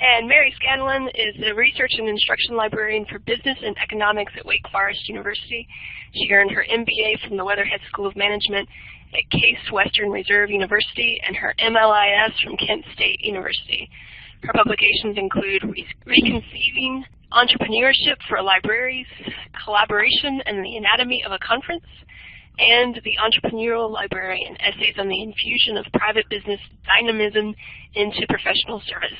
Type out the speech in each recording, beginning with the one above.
And Mary Scanlon is a Research and Instruction Librarian for Business and Economics at Wake Forest University. She earned her MBA from the Weatherhead School of Management at Case Western Reserve University and her MLIS from Kent State University. Her publications include Re Reconceiving Entrepreneurship for Libraries, Collaboration and the Anatomy of a Conference, and The Entrepreneurial Librarian, Essays on the Infusion of Private Business Dynamism into Professional Service.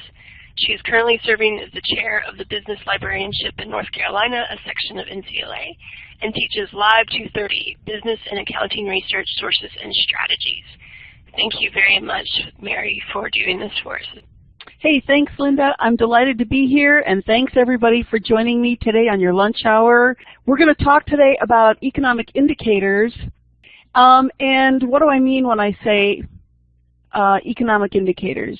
She is currently serving as the chair of the Business Librarianship in North Carolina, a section of NCLA, and teaches LIB 230, Business and Accounting Research Sources and Strategies. Thank you very much, Mary, for doing this for us. Hey, thanks, Linda. I'm delighted to be here, and thanks everybody for joining me today on your lunch hour. We're going to talk today about economic indicators. Um, and what do I mean when I say uh, economic indicators?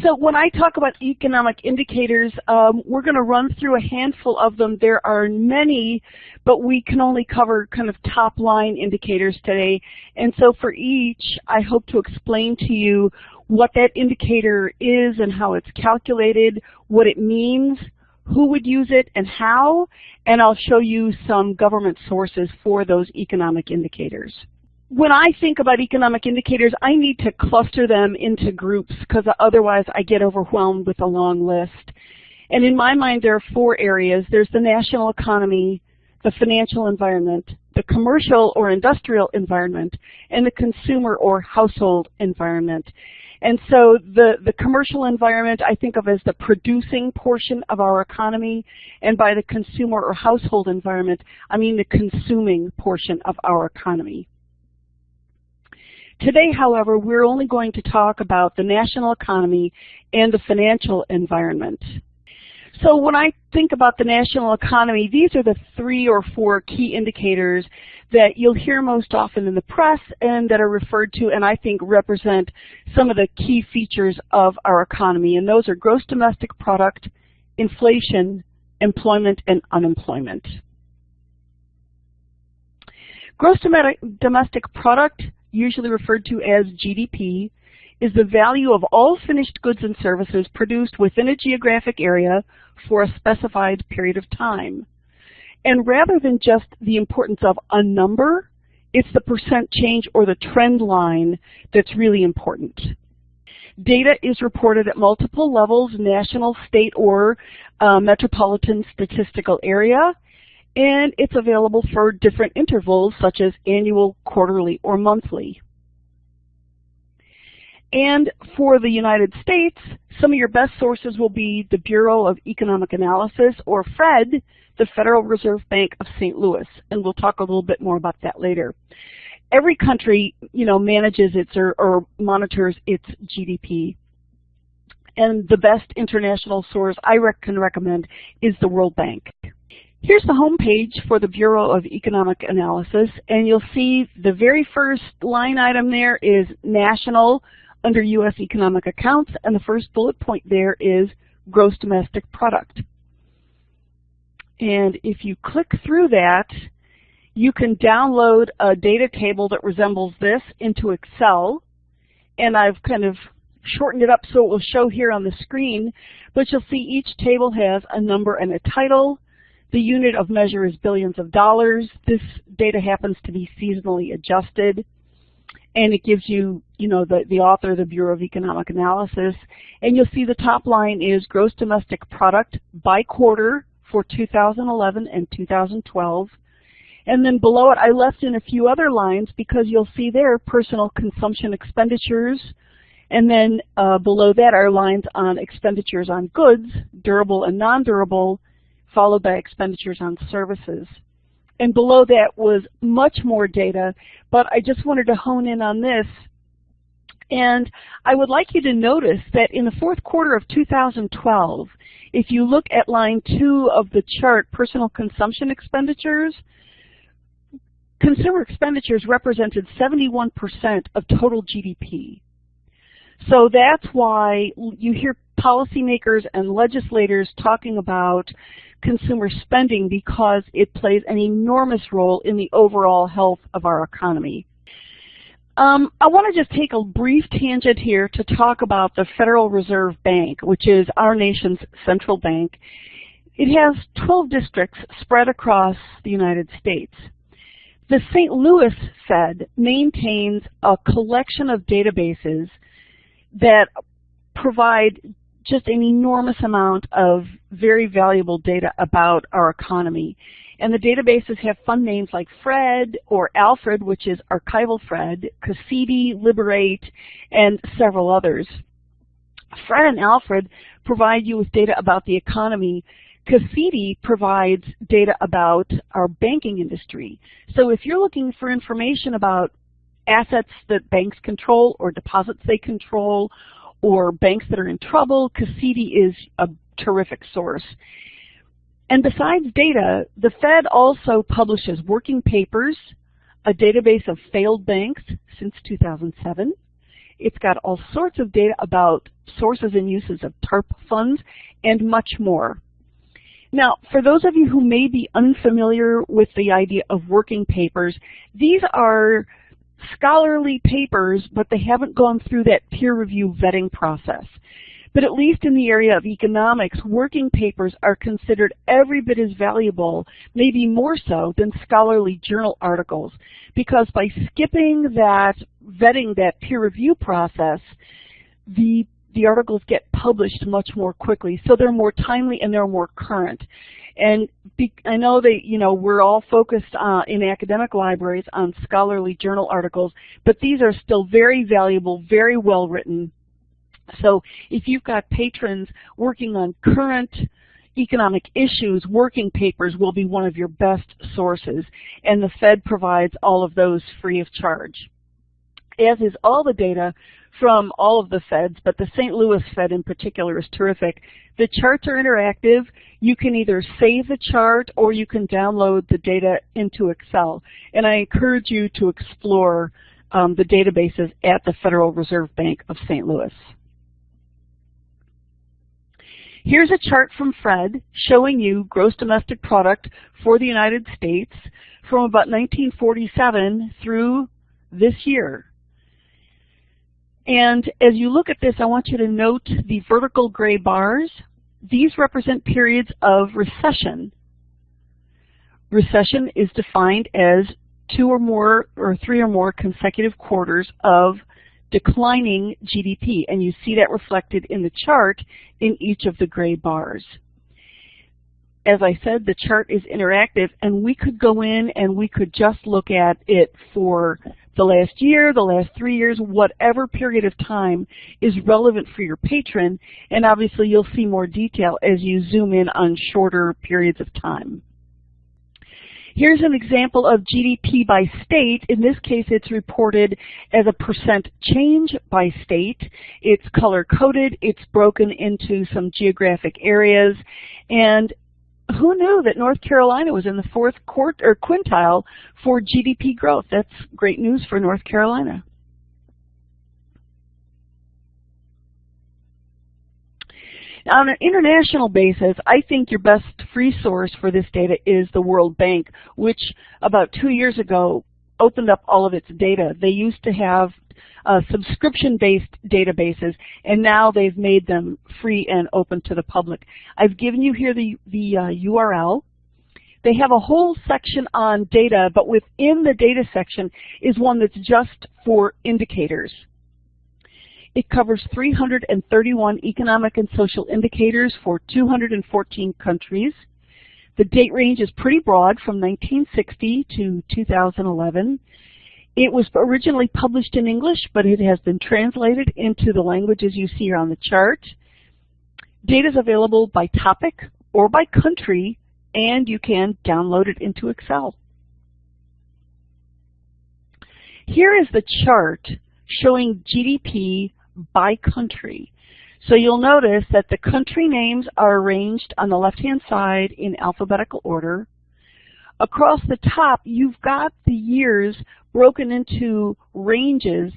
So when I talk about economic indicators, um, we're going to run through a handful of them. There are many, but we can only cover kind of top line indicators today. And so for each, I hope to explain to you what that indicator is and how it's calculated, what it means, who would use it and how, and I'll show you some government sources for those economic indicators when I think about economic indicators, I need to cluster them into groups because otherwise I get overwhelmed with a long list. And in my mind, there are four areas. There's the national economy, the financial environment, the commercial or industrial environment, and the consumer or household environment. And so the, the commercial environment I think of as the producing portion of our economy, and by the consumer or household environment, I mean the consuming portion of our economy. Today, however, we're only going to talk about the national economy and the financial environment. So when I think about the national economy, these are the three or four key indicators that you'll hear most often in the press and that are referred to and I think represent some of the key features of our economy. And those are gross domestic product, inflation, employment, and unemployment. Gross domestic product usually referred to as GDP, is the value of all finished goods and services produced within a geographic area for a specified period of time. And rather than just the importance of a number, it's the percent change or the trend line that's really important. Data is reported at multiple levels, national, state, or uh, metropolitan statistical area, and it's available for different intervals such as annual, quarterly, or monthly. And for the United States, some of your best sources will be the Bureau of Economic Analysis, or FRED, the Federal Reserve Bank of St. Louis, and we'll talk a little bit more about that later. Every country, you know, manages its or, or monitors its GDP. And the best international source I rec can recommend is the World Bank. Here's the home page for the Bureau of Economic Analysis, and you'll see the very first line item there is national under U.S. economic accounts, and the first bullet point there is gross domestic product. And if you click through that, you can download a data table that resembles this into Excel, and I've kind of shortened it up so it will show here on the screen, but you'll see each table has a number and a title, the unit of measure is billions of dollars. This data happens to be seasonally adjusted. And it gives you, you know, the, the author, the Bureau of Economic Analysis. And you'll see the top line is gross domestic product by quarter for 2011 and 2012. And then below it, I left in a few other lines because you'll see there personal consumption expenditures. And then uh, below that are lines on expenditures on goods, durable and non-durable, followed by expenditures on services. And below that was much more data, but I just wanted to hone in on this. And I would like you to notice that in the fourth quarter of 2012, if you look at line two of the chart, personal consumption expenditures, consumer expenditures represented 71% of total GDP. So that's why you hear policymakers and legislators talking about consumer spending because it plays an enormous role in the overall health of our economy. Um, I want to just take a brief tangent here to talk about the Federal Reserve Bank, which is our nation's central bank. It has 12 districts spread across the United States. The St. Louis Fed maintains a collection of databases that provide just an enormous amount of very valuable data about our economy. And the databases have fun names like FRED or Alfred, which is Archival FRED, Cassidi, Liberate, and several others. FRED and Alfred provide you with data about the economy. Cassidi provides data about our banking industry. So if you're looking for information about assets that banks control or deposits they control or banks that are in trouble, Cassidi is a terrific source. And besides data, the Fed also publishes working papers, a database of failed banks since 2007. It's got all sorts of data about sources and uses of TARP funds and much more. Now, for those of you who may be unfamiliar with the idea of working papers, these are scholarly papers, but they haven't gone through that peer review vetting process. But at least in the area of economics, working papers are considered every bit as valuable, maybe more so, than scholarly journal articles. Because by skipping that vetting, that peer review process, the the articles get published much more quickly. So they're more timely and they're more current. And be, I know that, you know, we're all focused uh, in academic libraries on scholarly journal articles, but these are still very valuable, very well written. So if you've got patrons working on current economic issues, working papers will be one of your best sources. And the Fed provides all of those free of charge. As is all the data from all of the feds, but the St. Louis Fed in particular is terrific. The charts are interactive. You can either save the chart or you can download the data into Excel. And I encourage you to explore um, the databases at the Federal Reserve Bank of St. Louis. Here's a chart from Fred showing you gross domestic product for the United States from about 1947 through this year. And as you look at this, I want you to note the vertical gray bars. These represent periods of recession. Recession is defined as two or more or three or more consecutive quarters of declining GDP, and you see that reflected in the chart in each of the gray bars. As I said, the chart is interactive, and we could go in and we could just look at it for the last year, the last three years, whatever period of time is relevant for your patron, and obviously you'll see more detail as you zoom in on shorter periods of time. Here's an example of GDP by state. In this case, it's reported as a percent change by state. It's color-coded. It's broken into some geographic areas. And who knew that North Carolina was in the fourth quart or quintile for GDP growth? That's great news for North Carolina. On an international basis, I think your best free source for this data is the World Bank, which about two years ago opened up all of its data. They used to have uh, subscription-based databases, and now they've made them free and open to the public. I've given you here the, the uh, URL. They have a whole section on data, but within the data section is one that's just for indicators. It covers 331 economic and social indicators for 214 countries. The date range is pretty broad from 1960 to 2011. It was originally published in English, but it has been translated into the languages you see here on the chart. Data is available by topic or by country, and you can download it into Excel. Here is the chart showing GDP by country. So you'll notice that the country names are arranged on the left-hand side in alphabetical order. Across the top, you've got the years broken into ranges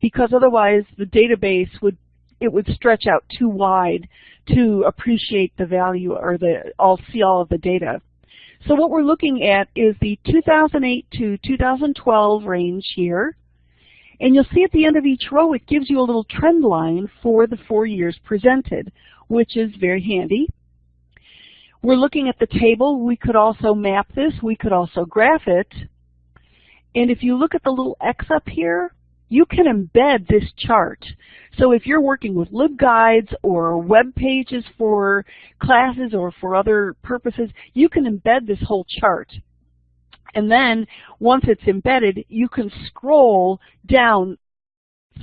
because otherwise the database would it would stretch out too wide to appreciate the value or the all see all of the data. So what we're looking at is the 2008 to 2012 range here. And you'll see at the end of each row it gives you a little trend line for the four years presented, which is very handy. We're looking at the table. We could also map this. We could also graph it. And if you look at the little X up here, you can embed this chart. So if you're working with LibGuides or web pages for classes or for other purposes, you can embed this whole chart. And then once it's embedded, you can scroll down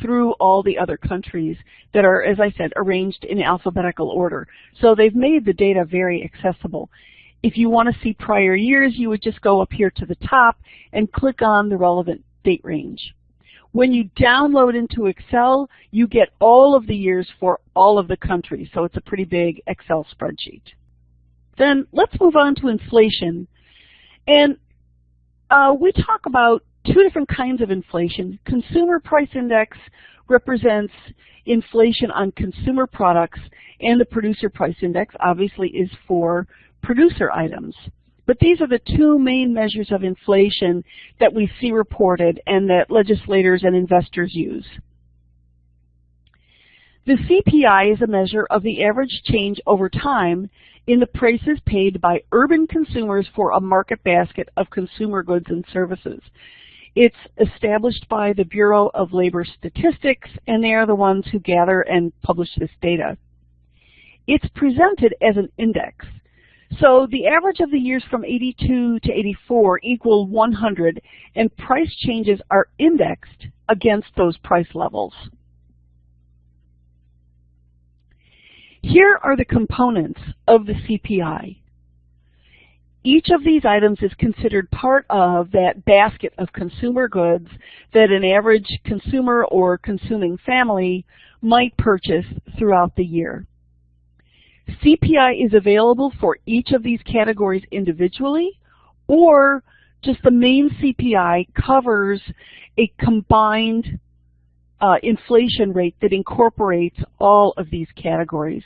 through all the other countries that are, as I said, arranged in alphabetical order. So they've made the data very accessible. If you want to see prior years, you would just go up here to the top and click on the relevant date range. When you download into Excel, you get all of the years for all of the countries, so it's a pretty big Excel spreadsheet. Then let's move on to inflation. And uh, we talk about two different kinds of inflation. Consumer Price Index represents inflation on consumer products, and the Producer Price Index obviously is for producer items. But these are the two main measures of inflation that we see reported and that legislators and investors use. The CPI is a measure of the average change over time in the prices paid by urban consumers for a market basket of consumer goods and services. It's established by the Bureau of Labor Statistics, and they are the ones who gather and publish this data. It's presented as an index. So the average of the years from 82 to 84 equal 100, and price changes are indexed against those price levels. Here are the components of the CPI. Each of these items is considered part of that basket of consumer goods that an average consumer or consuming family might purchase throughout the year. CPI is available for each of these categories individually, or just the main CPI covers a combined uh, inflation rate that incorporates all of these categories.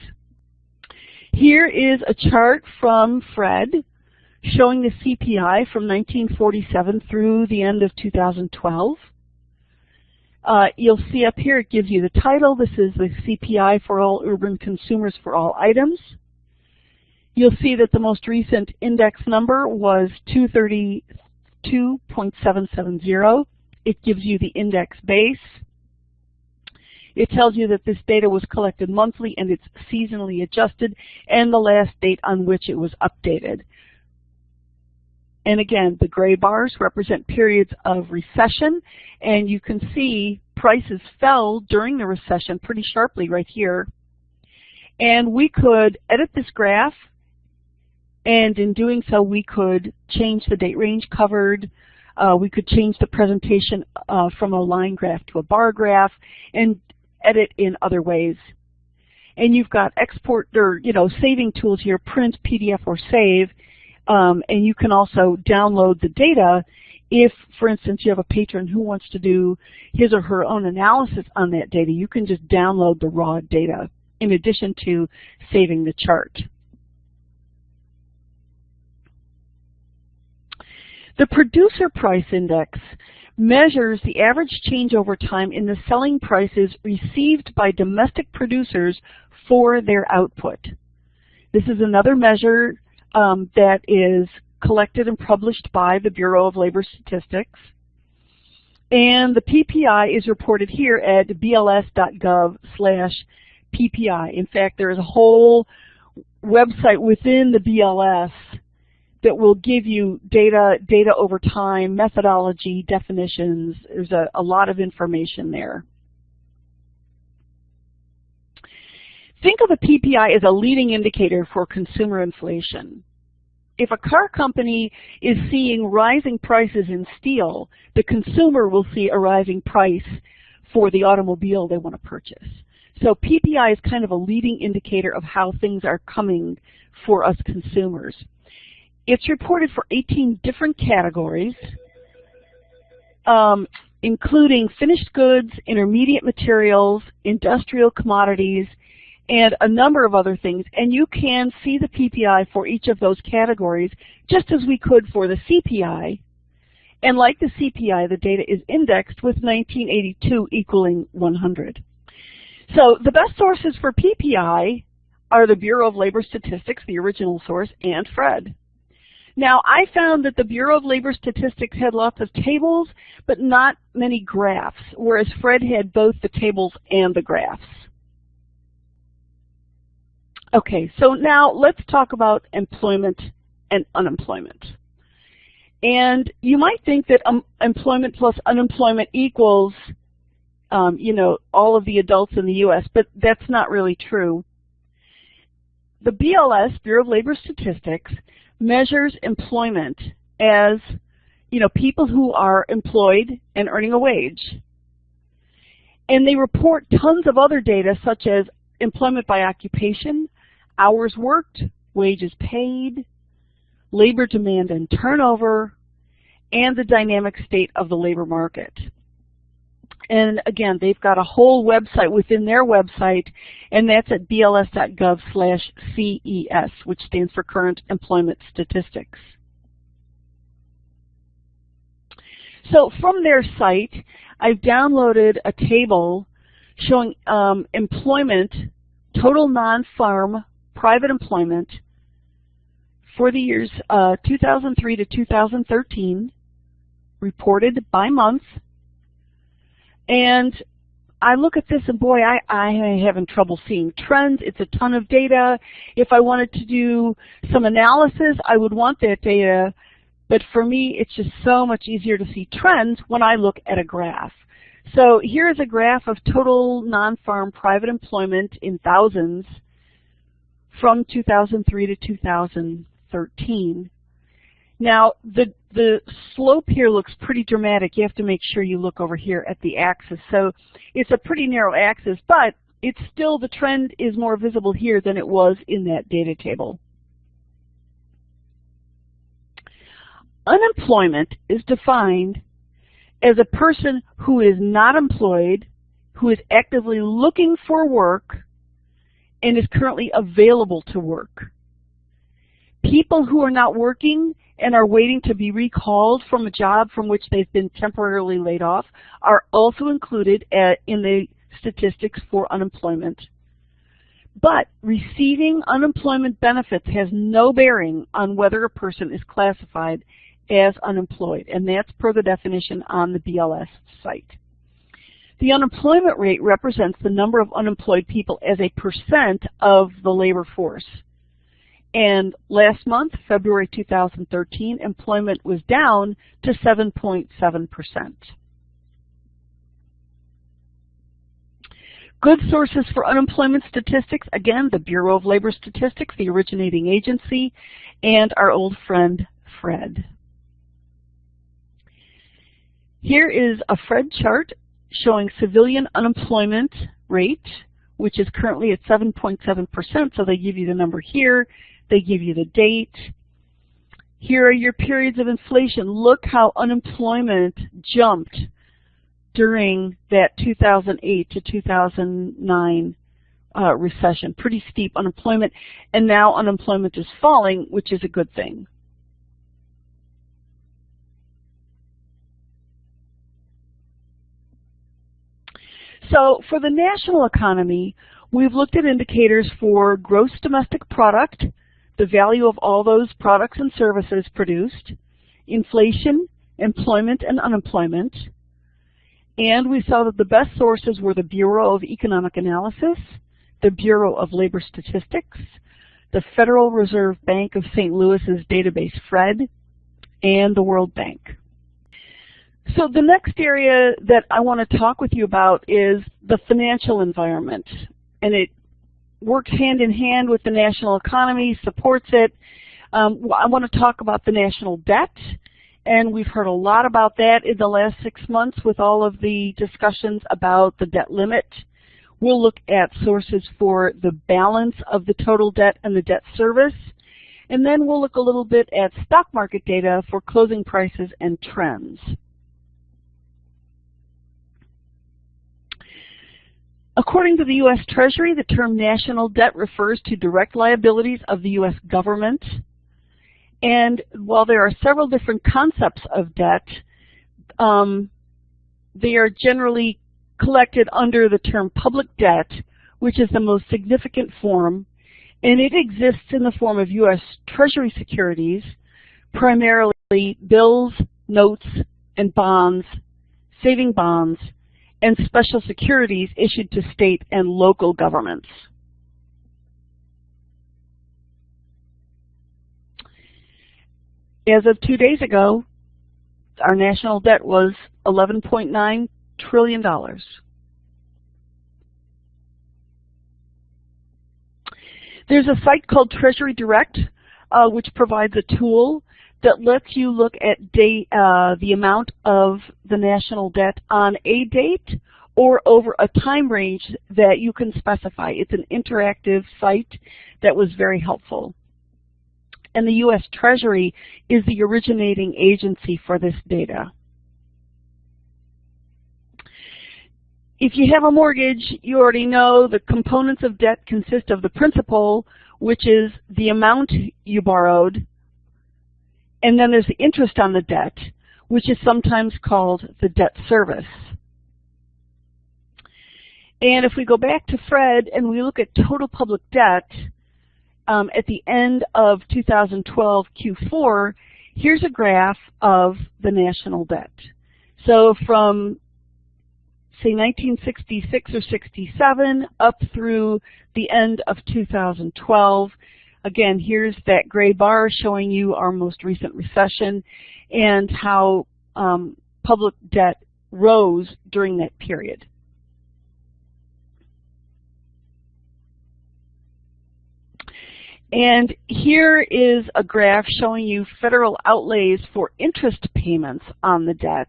Here is a chart from Fred showing the CPI from 1947 through the end of 2012. Uh, you'll see up here it gives you the title. This is the CPI for all urban consumers for all items. You'll see that the most recent index number was 232.770. It gives you the index base. It tells you that this data was collected monthly and it's seasonally adjusted and the last date on which it was updated. And again, the gray bars represent periods of recession, and you can see prices fell during the recession pretty sharply right here. And we could edit this graph, and in doing so, we could change the date range covered. Uh, we could change the presentation uh, from a line graph to a bar graph, and edit in other ways. And you've got export or you know saving tools here, print, PDF, or save. Um, and you can also download the data if, for instance, you have a patron who wants to do his or her own analysis on that data. You can just download the raw data in addition to saving the chart. The producer price index measures the average change over time in the selling prices received by domestic producers for their output. This is another measure um, that is collected and published by the Bureau of Labor Statistics. And the PPI is reported here at bls.gov slash PPI. In fact, there is a whole website within the BLS that will give you data, data over time, methodology, definitions. There's a, a lot of information there. Think of a PPI as a leading indicator for consumer inflation. If a car company is seeing rising prices in steel, the consumer will see a rising price for the automobile they want to purchase. So PPI is kind of a leading indicator of how things are coming for us consumers. It's reported for 18 different categories, um, including finished goods, intermediate materials, industrial commodities, and a number of other things. And you can see the PPI for each of those categories just as we could for the CPI. And like the CPI, the data is indexed with 1982 equaling 100. So the best sources for PPI are the Bureau of Labor Statistics, the original source, and FRED. Now, I found that the Bureau of Labor Statistics had lots of tables, but not many graphs, whereas FRED had both the tables and the graphs. Okay, so now let's talk about employment and unemployment. And you might think that um, employment plus unemployment equals, um, you know, all of the adults in the U.S., but that's not really true. The BLS, Bureau of Labor Statistics, measures employment as, you know, people who are employed and earning a wage. And they report tons of other data such as employment by occupation, hours worked, wages paid, labor demand and turnover, and the dynamic state of the labor market. And again, they've got a whole website within their website, and that's at bls.gov slash CES, which stands for Current Employment Statistics. So from their site, I've downloaded a table showing um, employment, total non-farm private employment for the years uh, 2003 to 2013, reported by month. And I look at this and boy, I, I am having trouble seeing trends. It's a ton of data. If I wanted to do some analysis, I would want that data. But for me, it's just so much easier to see trends when I look at a graph. So here's a graph of total non-farm private employment in thousands from 2003 to 2013. Now, the, the slope here looks pretty dramatic. You have to make sure you look over here at the axis. So it's a pretty narrow axis, but it's still, the trend is more visible here than it was in that data table. Unemployment is defined as a person who is not employed, who is actively looking for work, and is currently available to work. People who are not working and are waiting to be recalled from a job from which they've been temporarily laid off are also included at, in the statistics for unemployment. But receiving unemployment benefits has no bearing on whether a person is classified as unemployed, and that's per the definition on the BLS site. The unemployment rate represents the number of unemployed people as a percent of the labor force. And last month, February 2013, employment was down to 7.7%. Good sources for unemployment statistics, again, the Bureau of Labor Statistics, the originating agency, and our old friend, FRED. Here is a FRED chart showing civilian unemployment rate, which is currently at 7.7%, so they give you the number here. They give you the date. Here are your periods of inflation. Look how unemployment jumped during that 2008 to 2009 uh, recession. Pretty steep unemployment. And now unemployment is falling, which is a good thing. So for the national economy, we've looked at indicators for gross domestic product, the value of all those products and services produced, inflation, employment and unemployment, and we saw that the best sources were the Bureau of Economic Analysis, the Bureau of Labor Statistics, the Federal Reserve Bank of St. Louis's database FRED, and the World Bank. So the next area that I want to talk with you about is the financial environment. And it works hand in hand with the national economy, supports it. Um, I want to talk about the national debt, and we've heard a lot about that in the last six months with all of the discussions about the debt limit. We'll look at sources for the balance of the total debt and the debt service. And then we'll look a little bit at stock market data for closing prices and trends. According to the U.S. Treasury, the term national debt refers to direct liabilities of the U.S. government. And while there are several different concepts of debt, um, they are generally collected under the term public debt, which is the most significant form, and it exists in the form of U.S. Treasury securities, primarily bills, notes, and bonds, saving bonds, and special securities issued to state and local governments. As of two days ago, our national debt was $11.9 trillion. There's a site called Treasury Direct, uh, which provides a tool that lets you look at uh, the amount of the national debt on a date or over a time range that you can specify. It's an interactive site that was very helpful. And the U.S. Treasury is the originating agency for this data. If you have a mortgage, you already know the components of debt consist of the principal, which is the amount you borrowed, and then there's the interest on the debt, which is sometimes called the debt service. And if we go back to Fred and we look at total public debt um, at the end of 2012 Q4, here's a graph of the national debt. So from say 1966 or 67 up through the end of 2012. Again, here's that gray bar showing you our most recent recession and how um, public debt rose during that period. And here is a graph showing you federal outlays for interest payments on the debt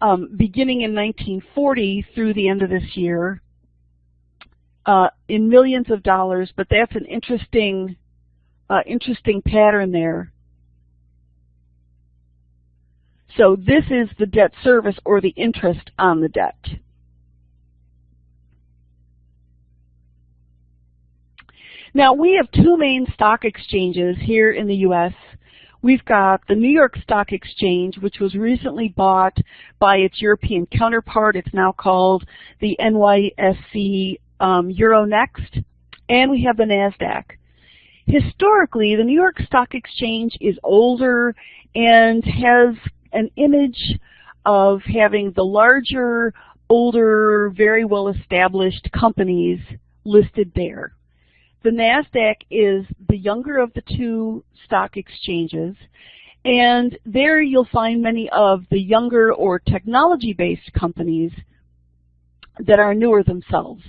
um, beginning in 1940 through the end of this year uh, in millions of dollars, but that's an interesting, uh, interesting pattern there. So this is the debt service or the interest on the debt. Now we have two main stock exchanges here in the U.S. We've got the New York Stock Exchange, which was recently bought by its European counterpart. It's now called the NYSE um, Euronext. And we have the NASDAQ. Historically, the New York Stock Exchange is older and has an image of having the larger, older, very well established companies listed there. The NASDAQ is the younger of the two stock exchanges, and there you'll find many of the younger or technology-based companies that are newer themselves.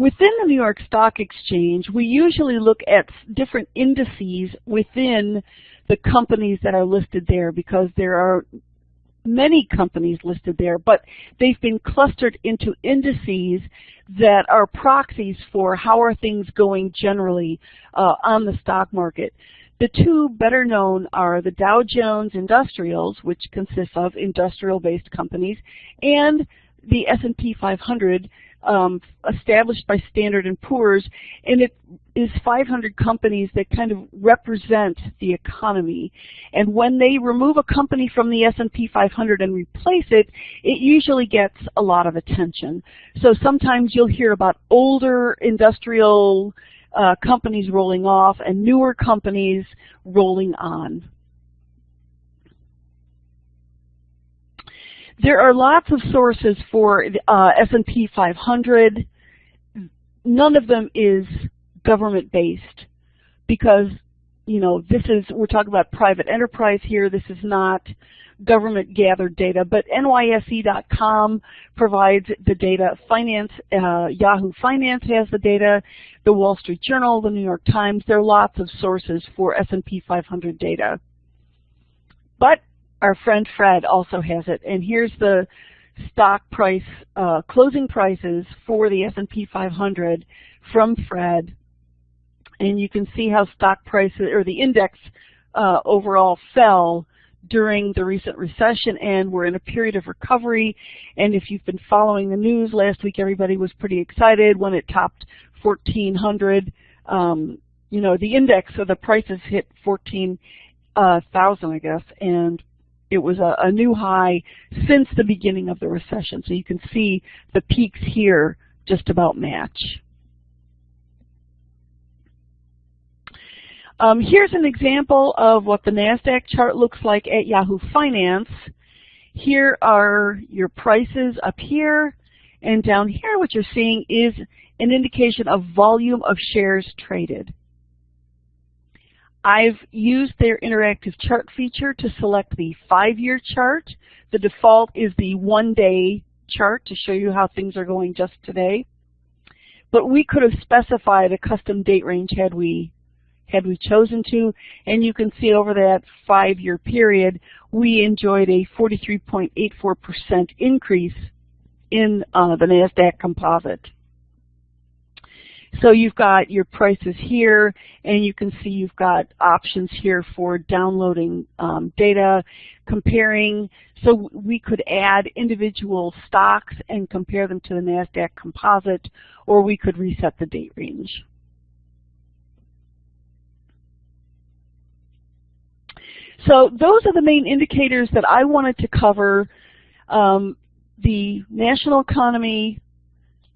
Within the New York Stock Exchange, we usually look at different indices within the companies that are listed there because there are many companies listed there, but they've been clustered into indices that are proxies for how are things going generally uh, on the stock market. The two better known are the Dow Jones Industrials, which consists of industrial-based companies, and the S&P 500, um, established by Standard & Poor's, and it is 500 companies that kind of represent the economy. And when they remove a company from the S&P 500 and replace it, it usually gets a lot of attention. So sometimes you'll hear about older industrial uh, companies rolling off and newer companies rolling on. There are lots of sources for uh, S&P 500. None of them is government-based because, you know, this is, we're talking about private enterprise here. This is not government-gathered data, but NYSE.com provides the data. Finance, uh, Yahoo Finance has the data. The Wall Street Journal, the New York Times. There are lots of sources for S&P 500 data. But our friend Fred also has it. And here's the stock price, uh, closing prices for the S&P 500 from Fred. And you can see how stock prices, or the index uh, overall fell during the recent recession and we're in a period of recovery. And if you've been following the news last week, everybody was pretty excited when it topped 1400. Um, you know, the index of the prices hit 14,000, uh, I guess, and it was a, a new high since the beginning of the recession. So you can see the peaks here just about match. Um, here's an example of what the NASDAQ chart looks like at Yahoo Finance. Here are your prices up here, and down here what you're seeing is an indication of volume of shares traded. I've used their interactive chart feature to select the five-year chart. The default is the one-day chart to show you how things are going just today. But we could have specified a custom date range had we had we chosen to, and you can see over that five-year period, we enjoyed a 43.84% increase in uh, the NASDAQ composite. So you've got your prices here, and you can see you've got options here for downloading um, data, comparing. So we could add individual stocks and compare them to the NASDAQ composite, or we could reset the date range. So those are the main indicators that I wanted to cover. Um, the national economy,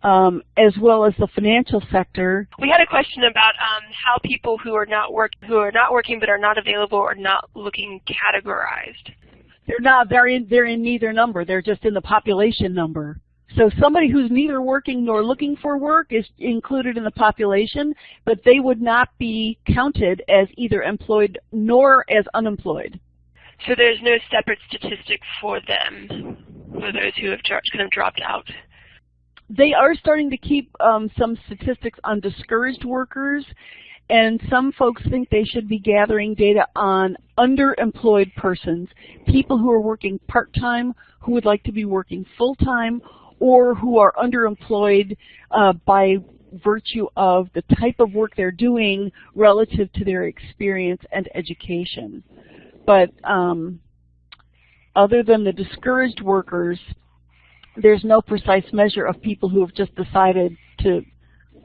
um, as well as the financial sector. We had a question about um, how people who are not work who are not working but are not available or not looking categorized. They're not. They're in. They're in neither number. They're just in the population number. So somebody who's neither working nor looking for work is included in the population, but they would not be counted as either employed nor as unemployed. So there's no separate statistic for them, for those who have kind of dropped out. They are starting to keep um, some statistics on discouraged workers, and some folks think they should be gathering data on underemployed persons, people who are working part-time, who would like to be working full-time, or who are underemployed uh, by virtue of the type of work they're doing relative to their experience and education. But um, other than the discouraged workers, there's no precise measure of people who have just decided to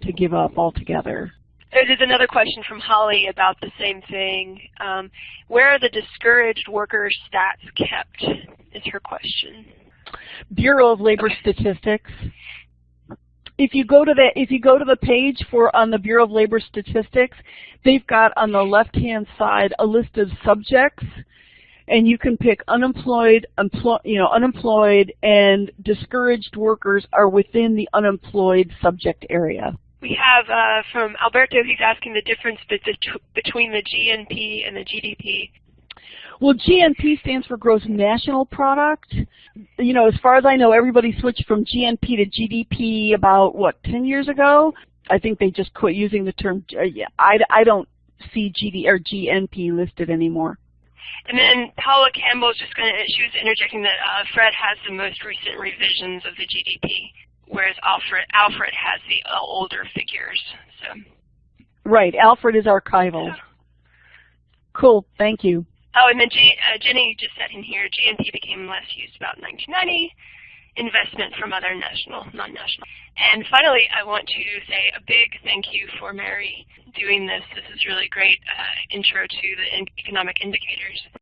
to give up altogether. There's another question from Holly about the same thing. Um, where are the discouraged worker stats kept? Is her question. Bureau of Labor Statistics. If you go to the if you go to the page for on the Bureau of Labor Statistics, they've got on the left-hand side a list of subjects, and you can pick unemployed, you know, unemployed, and discouraged workers are within the unemployed subject area. We have uh, from Alberto, he's asking the difference between the GNP and the GDP. Well, GNP stands for Gross National Product. You know, as far as I know, everybody switched from GNP to GDP about, what, 10 years ago? I think they just quit using the term, uh, yeah, I, I don't see GD or GNP listed anymore. And then Paula Campbell is just going to, she was interjecting that uh, Fred has the most recent revisions of the GDP, whereas Alfred, Alfred has the uh, older figures. So. Right, Alfred is archival. Yeah. Cool, thank you. Oh, and then G, uh, Jenny just said in here, GNP became less used about 1990, investment from other national, non-national. And finally, I want to say a big thank you for Mary doing this. This is really great uh, intro to the economic indicators.